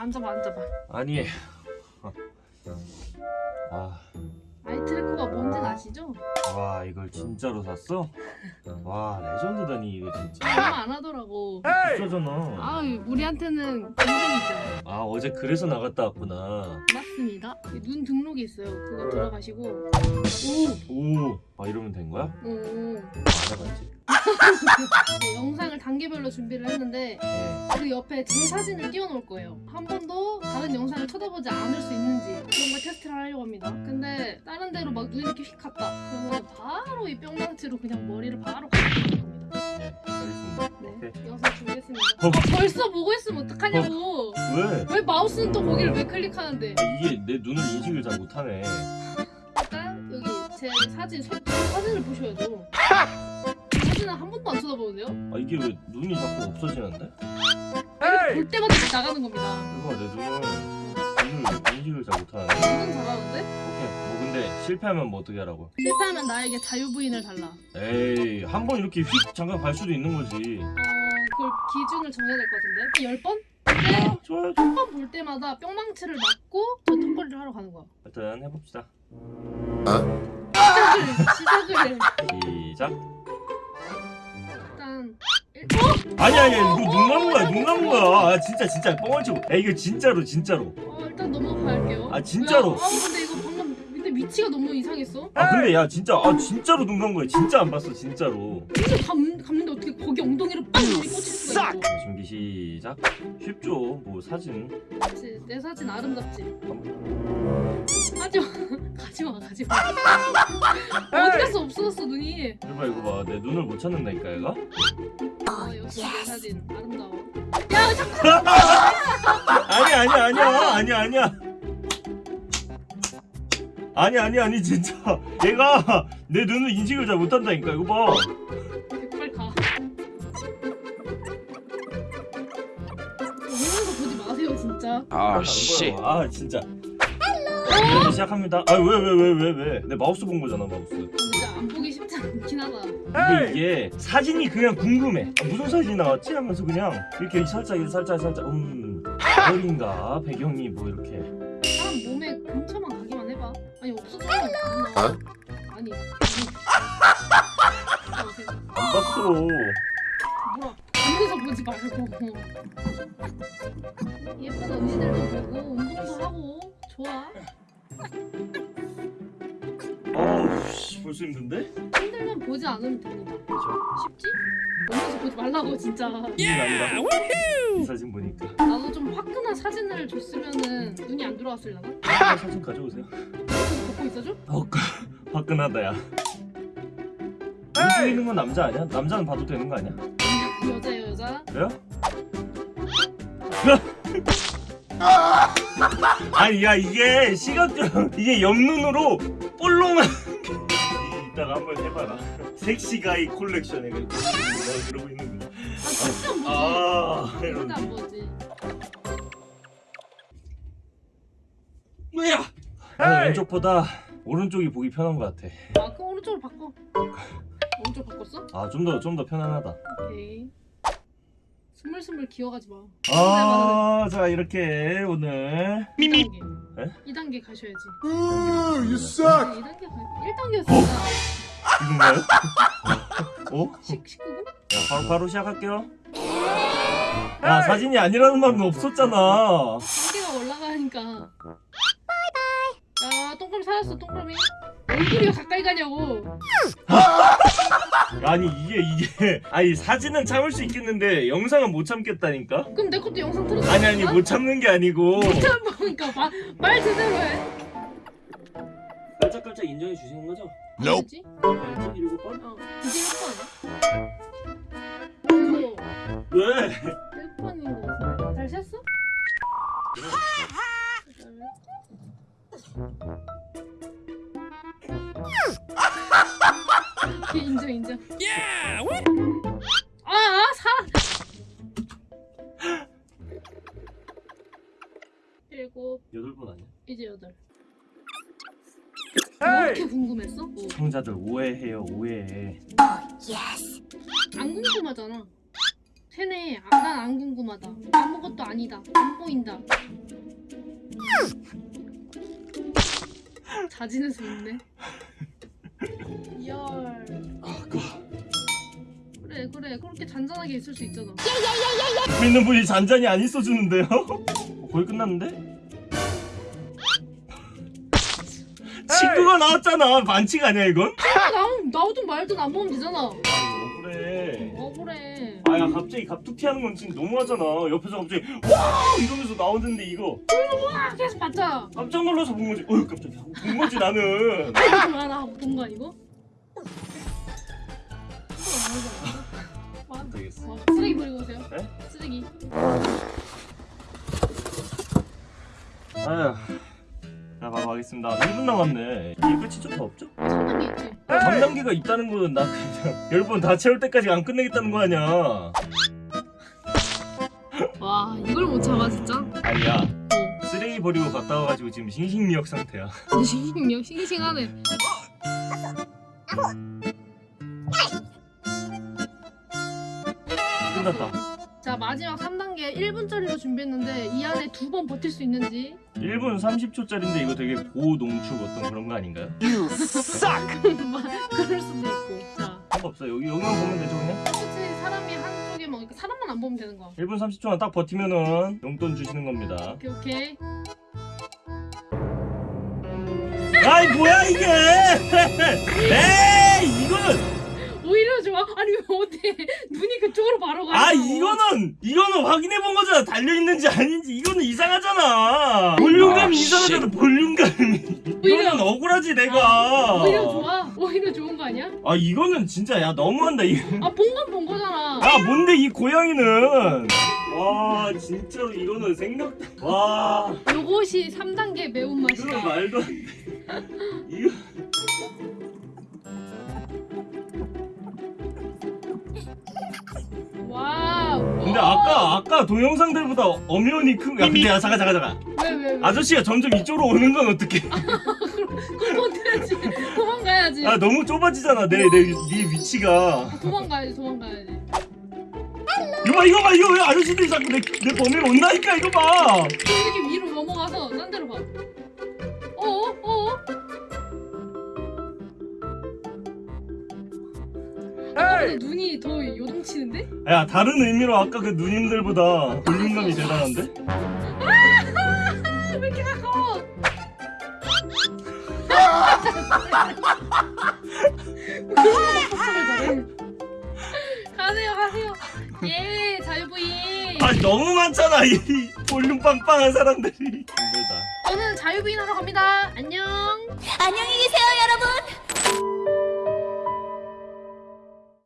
앉아봐 앉아봐. 아니. 아, 아이 트래커가 뭔진 아시죠? 와 이걸 진짜로 샀어? 와 레전드다니 이거 진짜. 얼마 안 하더라고. 비싸잖아. 아 우리한테는 공동이죠 아 어제 그래서 나갔다 왔구나. 맞습니다. 눈 등록이 있어요. 그거 들어가시고. 오! 아 이러면 된 거야? 오, 오. 알아봤지 네, 영상을 단계별로 준비를 했는데 네. 그 옆에 제 사진을 띄워놓을 거예요. 한 번도 다른 영상을 쳐다보지 않을 수 있는지 그런 걸 테스트를 하려고 합니다. 근데 다른 데로 막 눈이 이렇게 휙 갔다. 그러면 바로 이 뿅망치로 그냥 머리를 바로 가는 겁니다 네 알겠습니다 네. 영상 준비했습니다 어. 아, 벌써 보고 있으면 어떡하냐고 왜? 왜 마우스는 또 거기를 왜 클릭하는데 아, 이게 내 눈을 인식을 잘 못하네 일단 여기 제 사진 소, 사진을 보셔야죠 제 사진은 한 번도 안 쳐다보는데요? 아 이게 왜 눈이 자꾸 없어지는데? 볼 때마다 나가는 겁니다 이거 내 눈을 눈을 인식을 잘 못하네 완전 잘하는데? 근데 실패하면 뭐 어떻게 하라고? 실패하면 나에게 자유부인을 달라. 에이 한 번 이렇게 휙 잠깐 갈 수도 있는 거지. 어 그걸 기준을 정해야 될 것 같은데? 10번? 근데 아, 좋아요. 한번 볼 때마다 뿅망치를 맞고 저 턱걸이를 하러 가는 거야. 일단 해봅시다. 시작을 시작을 시작. 일단 일, 어? 아니 아니 이거 눈 감은 거야 눈 감은 거야. 아 진짜 진짜 뻥을 치고. 야 이거 진짜로 진짜로. 어 일단 넘어갈게요. 아, 진짜로? 뭐야? 아 근데 이거 위치가 너무 이상했어? 아 근데 야 진짜 아 진짜로 눈 감은 거야. 진짜 안 봤어 진짜로. 근데 감, 감는데 어떻게 거기 엉덩이를 빵 꽂힐 수가 있어? 준비 시작. 쉽죠? 뭐 사진. 그치 내 사진 아름답지? 하지마. 가지마 가지마. 어디 갔어? 없어졌어 눈이. 이봐 이거 봐. 내 눈을 못 찾는다니까 얘가? 아 역시 내 사진 아름다워. 야 자꾸 아니 아니 아니야 아니 아니야 아니 아니 아니 진짜 얘가 내 눈을 인식을 잘 못한다니까 이거 봐 빨리 가 이런 거 보지 마세요 진짜 아 씨. 아 진짜. Hello. 시작합니다. 아 왜 왜 왜 왜 왜? 내 마우스 본 거잖아 마우스. 근데 안 보기 쉽지 않긴 하다 근데 이게 사진이 그냥 궁금해. 아, 무슨 사진이 나왔지 하면서 그냥 이렇게 살짝 살짝 살짝 음 별인가 배경이 뭐 이렇게. 사람 몸에 근처만 아니 없어져 어? 아니 안 봤어. 뭐야 앉아서 보지 말고 예쁜 언니들도 보고 운동도 하고 좋아 아우 씨 벌써 힘든데? 힘들면 보지 않으면 됩니다 그렇죠. 쉽지? 보면서 보지 말라고 진짜 힘이 난다. 이 사진 보니까. 나도 좀 화끈한 사진을 줬으면은 눈이 안 들어왔을라나? 아, 사진 가져오세요. 있어줘? 어, 화끈하다야. 눈 있는 건 남자 아니야? 남자는 봐도 되는 거 아니야? 여자예요 여자 그래요? 아니 야 이게 시각적 이게 옆눈으로 볼롱한 이따가 한번 해봐라 섹시가이 콜렉션 내가 그러고 있는 거 아 아, 절대 안 보지 뭐야 나는 왼쪽보다 오른쪽이 보기 편한 것 같아 아 그럼 오른쪽으로 바꿔 오른쪽 바꿨어? 아 좀 더 좀 더 편안하다 오케이 스물스물 기어가지 마 아자 이렇게 오늘 2단계 에? 2단계 가셔야지 you suck. 2단계 가 1단계였어 지금가요? 어? 19분? 야, 바로 바로 시작할게요. 야 사진이 아니라는 말은 없었잖아. 단계가 올라가니까 야 동그라미 살았어 동그라미 얼굴이 왜 가까이 가냐고 아니 이게 이게 아니 사진은 참을 수 있겠는데 영상은 못 참겠다니까. 그럼 내 것도 영상 틀어줘 아니 아니 못 참는 게 아니고. 참 보니까 말, 말 제대로 해 깔짝깔짝 인정해 주시는 거죠? Nope. 뭐지? 네, 일곱 번? 어 이제 1번 이거 왜? 1번인 거 같아 잘 셌어? 인정 인정 아, 아 사. 일곱 여덟 번 아니야? 이제 여덟. 뭐 이렇게 궁금했어? 뭐. 시청자들 오해해요 오해해. 안 궁금하잖아. 세네, 아, 난안 궁금하다. 아무것도 아니다. 안 보인다. 자진해서. 아, 그 그래 그렇게 잔잔하게 있을 수 있잖아. 있는 분이 잔잔히 안 있어주는데요? 어, 거의 끝났는데? 친구가 나왔잖아 반칙 아니야 이건? 아, 나 나오든 말든 안 보면 되잖아. 아 그래 억울해. 아야 갑자기 갑툭 튀 하는 건 진짜 너무하잖아 옆에서 갑자기 와 이러면서 나오는데 이거 아 계속 봤자. 깜짝 놀라서 본 거지 어휴 깜짝이야 본 거지 나는 아 하나 본거 아니고? 어 와, 쓰레기 버리고 오세요. 네? 쓰레기. 아휴 자 바로 가겠습니다 1분 남았네 이게 끝이 좀더 없죠? 상담이 있지. 3단계가 있다는 거는 나 그냥 10번 다 채울 때까지 안 끝내겠다는 거 아니야 와 이걸 못 참아 진짜. 아니야 어. 쓰레기 버리고 갔다 와가지고 지금 싱싱미역 상태야 싱싱 싱싱하네. 끝났다. 자 마지막 3단계 1분짜리로 준비했는데 이 안에 두 번 버틸 수 있는지. 1분 30초짜리인데 이거 되게 고농축 어떤 그런 거 아닌가요? 그럴 수도 있고. 자. 상관없어 여기 여기만 보면 되죠 그냥? 혹시 사람이 한쪽에만 이렇게 사람만 안 보면 되는 거야. 1분 30초만 딱 버티면은 용돈 주시는 겁니다. 오케이 오케이. 아이 뭐야 이게! 에이 이거는! 오히려 좋아. 아니 왜 어때? 눈이 그쪽으로 바로 가 아 이거는 이거는 확인해 본 거잖아. 달려 있는지 아닌지. 이거는 이상하잖아. 볼륨감이 아, 이상하잖아. 볼륨감이. 오히려- 이거는 억울하지 내가. 오히려 좋아. 오히려 좋은 거 아니야? 아 이거는 진짜 야 너무한다. 이거 아본 건 본 거잖아. 아 뭔데 이 고양이는? 와 진짜로 이거는 생각 와. 요것이 3단계 매운맛이다. 말도 안 돼 근데 아까 아까 동영상들보다 엄연히 큰 야 근데 야 잠깐 잠깐 잠깐. 왜 왜 왜? 아저씨가 점점 이쪽으로 오는 건 어떡해? 그럼 어떡하지. 도망가야지. 아 너무 좁아지잖아. 내 내네 위치가. 도망가야지 도망가야지. 이거 봐 이거 봐 이거 왜 아저씨들이 자꾸 내, 내 범위로 온다니까 이거 봐. 이렇게 위로 넘어가서 딴 데로 가 어어 어어 눈이 더 요동치는데? 야 다른 의미로 아까 그 누님들보다 볼륨감이 대단한데? 아, 왜 이렇게 가까워? 가세요, 가세요. 예, 자유부인. 아 너무 많잖아 이 볼륨 빵빵한 사람들이 힘들다 저는 자유부인 하러 갑니다. 안녕.